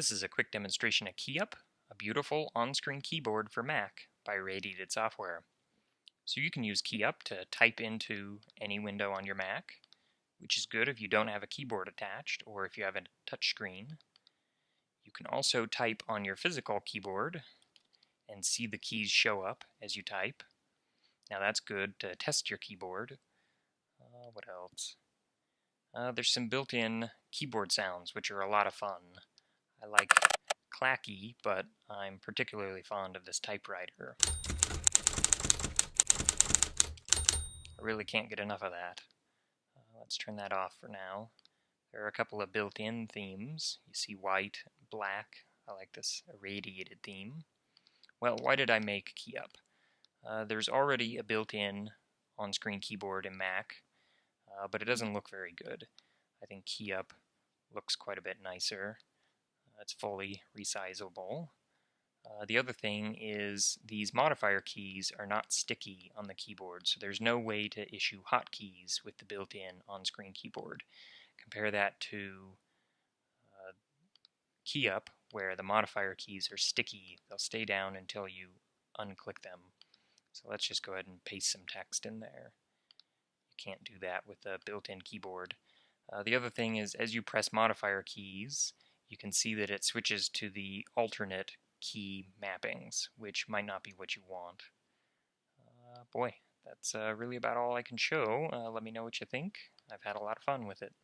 This is a quick demonstration of KeyUp, a beautiful on-screen keyboard for Mac by Irradiated Software. So you can use KeyUp to type into any window on your Mac, which is good if you don't have a keyboard attached or if you have a touchscreen. You can also type on your physical keyboard and see the keys show up as you type. Now that's good to test your keyboard. Uh, what else? Uh, there's some built-in keyboard sounds, which are a lot of fun. I like clacky, but I'm particularly fond of this typewriter. I really can't get enough of that. Uh, let's turn that off for now. There are a couple of built-in themes. You see white black. I like this irradiated theme. Well, why did I make KeyUp? Uh, there's already a built-in on-screen keyboard in Mac, uh, but it doesn't look very good. I think KeyUp looks quite a bit nicer. It's fully resizable. Uh, the other thing is these modifier keys are not sticky on the keyboard, so there's no way to issue hotkeys with the built-in on-screen keyboard. Compare that to uh, KeyUp, where the modifier keys are sticky. They'll stay down until you unclick them. So let's just go ahead and paste some text in there. You can't do that with a built-in keyboard. Uh, the other thing is as you press modifier keys, you can see that it switches to the alternate key mappings, which might not be what you want. Uh, boy, that's uh, really about all I can show. Uh, let me know what you think. I've had a lot of fun with it.